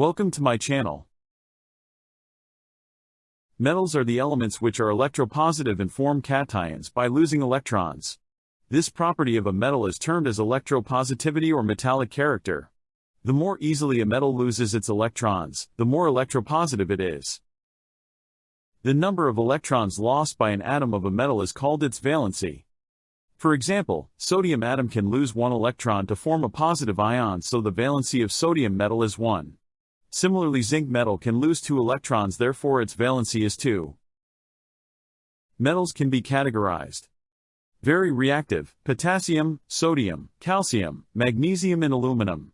Welcome to my channel. Metals are the elements which are electropositive and form cations by losing electrons. This property of a metal is termed as electropositivity or metallic character. The more easily a metal loses its electrons, the more electropositive it is. The number of electrons lost by an atom of a metal is called its valency. For example, sodium atom can lose one electron to form a positive ion so the valency of sodium metal is 1. Similarly zinc metal can lose two electrons therefore its valency is 2. Metals can be categorized. Very reactive, potassium, sodium, calcium, magnesium and aluminum.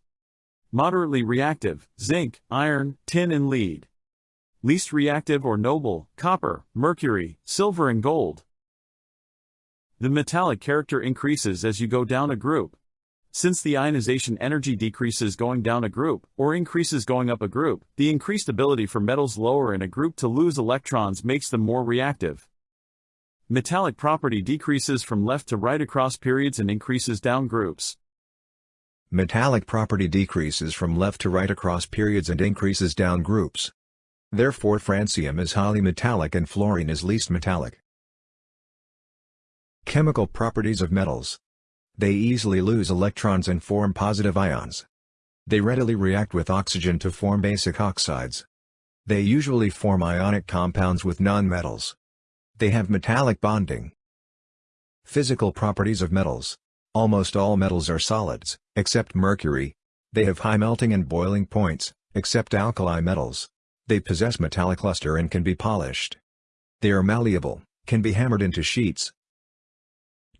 Moderately reactive, zinc, iron, tin and lead. Least reactive or noble, copper, mercury, silver and gold. The metallic character increases as you go down a group. Since the ionization energy decreases going down a group, or increases going up a group, the increased ability for metals lower in a group to lose electrons makes them more reactive. Metallic property decreases from left to right across periods and increases down groups. Metallic property decreases from left to right across periods and increases down groups. Therefore francium is highly metallic and fluorine is least metallic. Chemical properties of metals. They easily lose electrons and form positive ions. They readily react with oxygen to form basic oxides. They usually form ionic compounds with nonmetals. They have metallic bonding. Physical properties of metals. Almost all metals are solids, except mercury. They have high melting and boiling points, except alkali metals. They possess metallic luster and can be polished. They are malleable, can be hammered into sheets.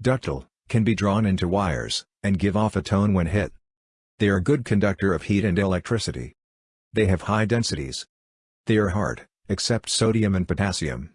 Ductile, can be drawn into wires, and give off a tone when hit. They are good conductor of heat and electricity. They have high densities. They are hard, except sodium and potassium.